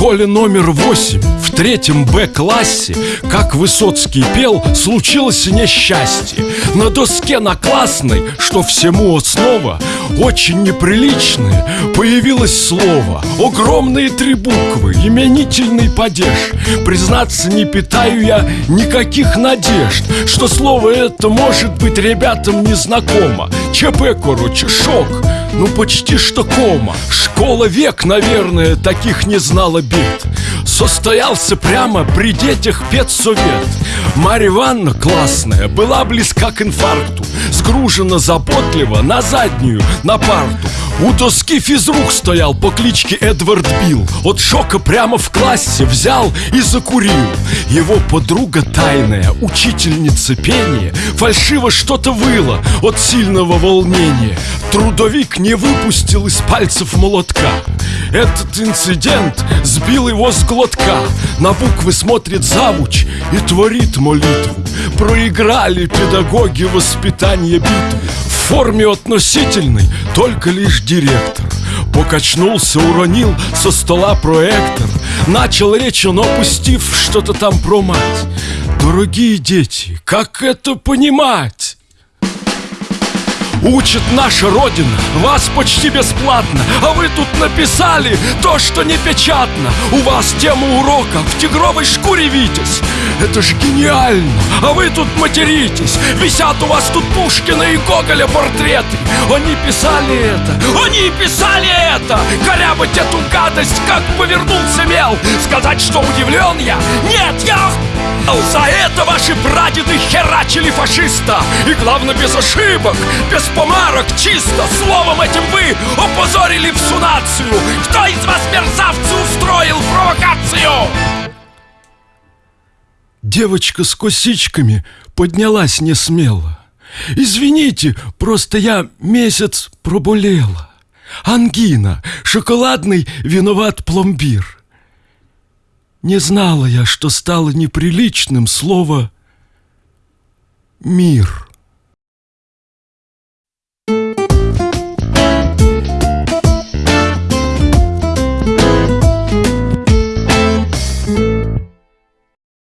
школе номер восемь В третьем Б-классе Как Высоцкий пел Случилось несчастье На доске на классной Что всему основа Очень неприличное Появилось слово. Огромные три буквы Именительный падеж. Признаться, не питаю я Никаких надежд Что слово это может быть Ребятам незнакомо. ЧП, короче, шок ну почти что кома. Школа век, наверное, таких не знала бед Состоялся прямо при детях педсовет. Марья Ивановна классная была близка к инфаркту. Сгружена заботливо на заднюю, на парту у доски физрук стоял по кличке Эдвард Билл. От шока прямо в классе взял и закурил. Его подруга тайная, учительница пения Фальшиво что-то выла от сильного волнения. Трудовик не выпустил из пальцев молотка. Этот инцидент сбил его с глотка. На буквы смотрит завуч и творит молитву. Проиграли педагоги воспитание битвы форме относительной только лишь директор. Покачнулся, уронил со стола проектор. Начал речь, но опустив что-то там про мать. Дорогие дети, как это понимать? Учит наша Родина вас почти бесплатно. А вы тут написали то, что не печатно. У вас тема урока в тигровой шкуре Витязь Это ж гениально, а вы тут материтесь! Висят у вас тут Пушкина и Гоголя портреты! Они писали это, они писали это! Корябать эту гадость, как повернулся мел! Сказать, что удивлен я? Нет, я за это ваши прадеды херачили фашиста! И главное без ошибок, без помарок, чисто Словом этим вы опозорили всю нацию! Кто из вас, мерзавцы, устроил провокацию? Девочка с косичками поднялась не смело. Извините, просто я месяц проболела. Ангина, шоколадный виноват пломбир не знала я, что стало неприличным слово «мир».